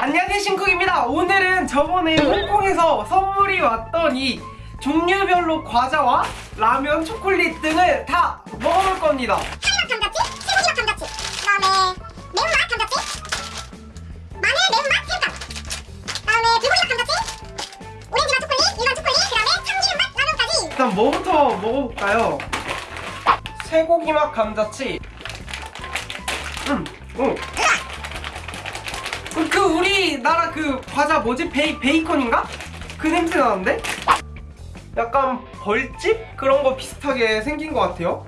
안녕하세요 신쿡입니다 오늘은 저번에 홍콩에서 선물이 왔던 이 종류별로 과자와 라면, 초콜릿 등을 다 먹어볼 겁니다 카레맛 감자칩, 쇠고기맛 감자칩, 그다음에 매운맛 감자칩, 마늘 매운맛 새우깡, 그다음에 불고기맛 감자칩, 오렌지맛 초콜릿, 일반 초콜릿, 그다음에 참기름맛 라면까지. 일단 뭐부터 먹어볼까요? 쇠고기맛 감자칩 음, 오. 우리나라 그 과자 뭐지? 베이, 베이컨인가? 그 냄새 나는데? 약간 벌집? 그런 거 비슷하게 생긴 것 같아요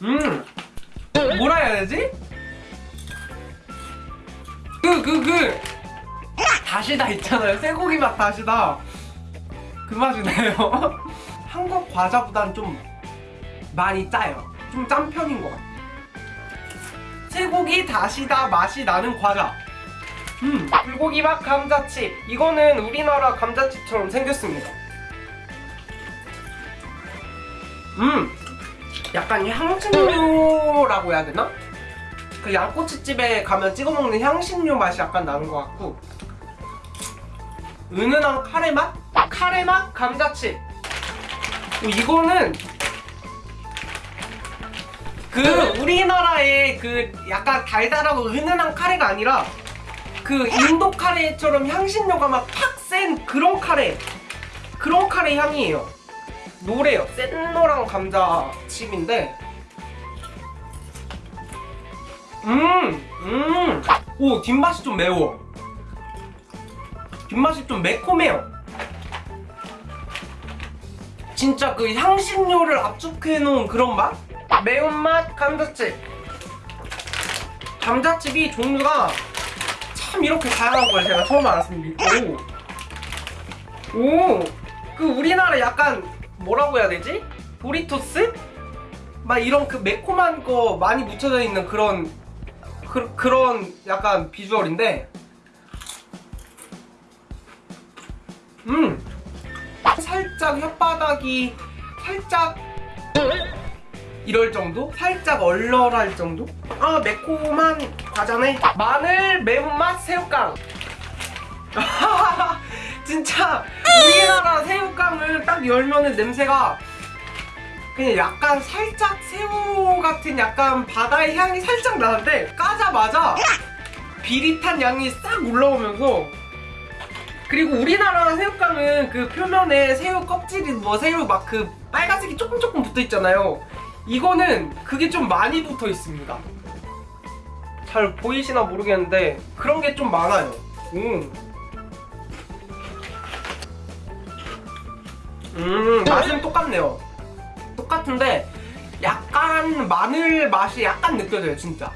음 뭐라 해야 되지? 그 그 그 다시다 있잖아요 쇠고기 맛 다시다 그 맛이 나요 한국 과자보단 좀 많이 짜요 좀 짠 편인 것 같아요 쇠고기 다시다 맛이 나는 과자. 음 불고기 맛 감자칩. 이거는 우리나라 감자칩처럼 생겼습니다. 음 약간 향신료라고 해야 되나? 그 양꼬치집에 가면 찍어 먹는 향신료 맛이 약간 나는 것 같고. 은은한 카레 맛? 카레 맛? 감자칩. 어, 이거는 그 우리나라의 그 약간 달달하고 은은한 카레가 아니라 그 인도 카레처럼 향신료가 막 팍 센 그런 카레. 그런 카레 향이에요. 노래요. 센 노랑 감자칩인데. 음 음 오 뒷맛이 좀 매워. 뒷맛이 좀 매콤해요. 진짜 그 향신료를 압축해 놓은 그런 맛? 매운맛 감자칩 감자칩이 종류가 참 이렇게 다양한 걸 제가 처음 알았습니다 오! 오! 그 우리나라 약간 뭐라고 해야 되지? 도리토스? 막 이런 그 매콤한 거 많이 묻혀져 있는 그런 그, 그런 약간 비주얼인데 음 살짝 혓바닥이 살짝 이럴 정도? 살짝 얼얼할 정도? 아 매콤한 과자네 마늘 매운맛 새우깡 진짜 우리나라 새우깡을 딱 열면은 냄새가 그냥 약간 살짝 새우 같은 약간 바다의 향이 살짝 나는데 까자마자 비릿한 향이 싹 올라오면서 그리고 우리나라 새우깡은 그 표면에 새우 껍질이 뭐 새우 막 그 빨간색이 조금 조금 붙어 있잖아요. 이거는 그게 좀 많이 붙어 있습니다. 잘 보이시나 모르겠는데 그런 게 좀 많아요. 음. 음, 맛은 똑같네요. 똑같은데 약간 마늘 맛이 약간 느껴져요, 진짜.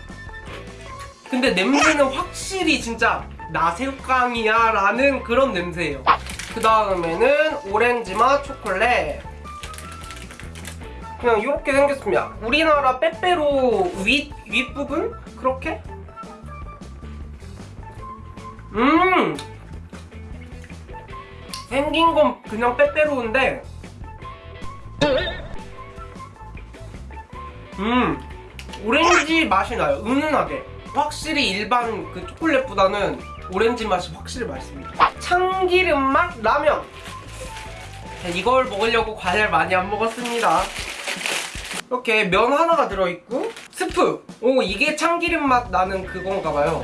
근데 냄새는 확실히 진짜 나새우깡이야 라는 그런 냄새예요 그 다음에는 오렌지 맛 초콜릿 그냥 이렇게 생겼습니다. 우리나라 빼빼로 윗, 윗부분? 그렇게? 음! 생긴 건 그냥 빼빼로인데. 음! 오렌지 맛이 나요. 은은하게. 확실히 일반 그 초콜릿보다는 오렌지 맛이 확실히 맛있습니다. 참기름 맛 라면. 이걸 먹으려고 과자를 많이 안 먹었습니다 이렇게 면 하나가 들어있고 스프. 오 이게 참기름 맛 나는 그건가 봐요.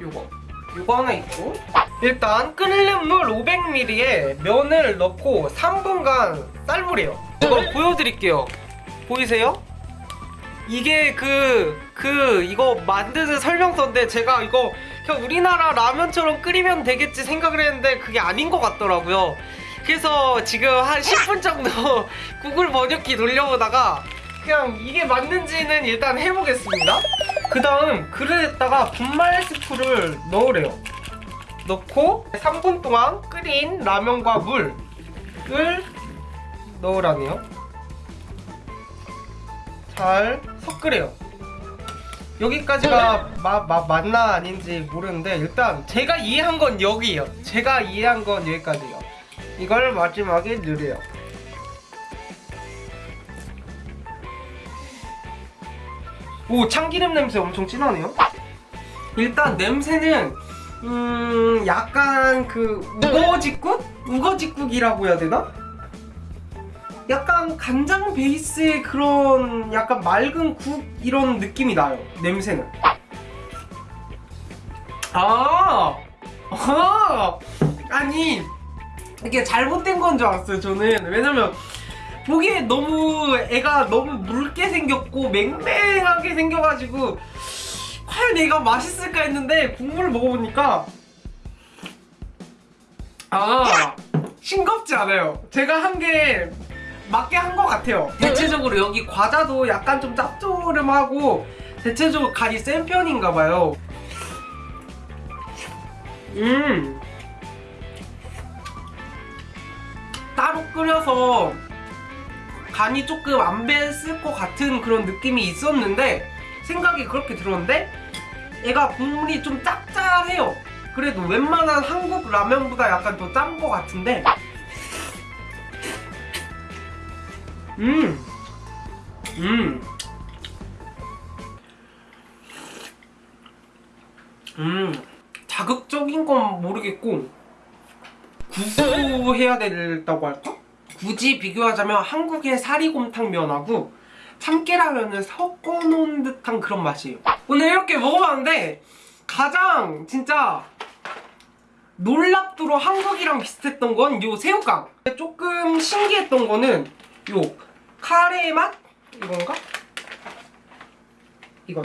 요거. 요거 하나 있고. 일단 끓는 물 500ml에 면을 넣고 3분간 삶으래요. 이거 보여드릴게요. 보이세요? 이게 그, 그, 이거 만드는 설명서인데 제가 이거 그냥 우리나라 라면처럼 끓이면 되겠지 생각을 했는데 그게 아닌 것 같더라고요. 그래서 지금 한 10분 정도 구글 번역기 돌려보다가 그냥 이게 맞는지는 일단 해보겠습니다. 그 다음 그릇에다가 분말 스프를 넣으래요. 넣고 3분 동안 끓인 라면과 물을 넣으라네요. 잘 섞으래요 여기까지가 마, 마, 맞나 아닌지 모르는데 일단 제가 이해한 건 여기에요 제가 이해한 건 여기까지요 이걸 마지막에 넣으래요 오 참기름 냄새 엄청 진하네요. 일단 냄새는 음 약간 그 우거지국? 우거지국이라고 해야 되나? 약간 간장 베이스의 그런 약간 맑은 국 이런 느낌이 나요. 냄새는. 아, 아, 아니 이게 잘못된 건 줄 알았어요. 저는 왜냐면 보기에 너무 애가 너무 묽게 생겼고 맹맹하게 생겨가지고 과연 얘가 맛있을까 했는데 국물을 먹어보니까 아 싱겁지 않아요. 제가 한 게 맞게 한 것 같아요. 대체적으로 여기 과자도 약간 좀 짭조름하고 대체적으로 간이 센 편인가 봐요. 음 끓여서 간이 조금 안 뱄을 것 같은 그런 느낌이 있었는데 생각이 그렇게 들었는데 얘가 국물이 좀 짭짤해요. 그래도 웬만한 한국 라면보다 약간 더 짠 것 같은데 음, 음, 음, 자극적인 건 모르겠고 구수해야 된다고 할까? 굳이 비교하자면 한국의 사리곰탕면하고 참깨라면을 섞어놓은 듯한 그런 맛이에요. 오늘 이렇게 먹어봤는데 가장 진짜 놀랍도록 한국이랑 비슷했던 건 요 새우깡. 조금 신기했던 거는 요 카레 맛 이건가? 이건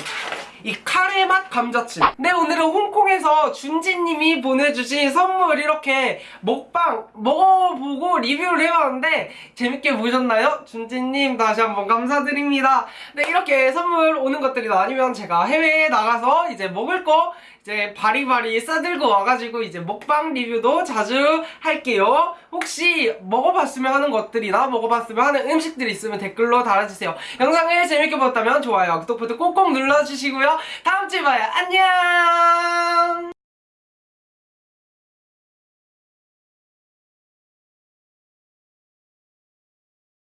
이 카레 맛 감자칩. 네 오늘은 홍콩에서 준지님이 보내주신 선물 이렇게 먹방 먹어보고 리뷰를 해봤는데 재밌게 보셨나요? 준지님 다시 한번 감사드립니다. 네 이렇게 선물 오는 것들이 아니면 제가 해외에 나가서 이제 먹을 거 이제 바리바리 싸들고 와가지고 이제 먹방 리뷰도 자주 할게요. 혹시 먹어봤으면 하는 것들이나 먹어봤으면 하는 음식들이 있으면 댓글로 달아주세요. 영상을 재밌게 보셨다면 좋아요, 구독 버튼 꼭꼭 눌러주시고요. 다음 주에 봐요. 안녕!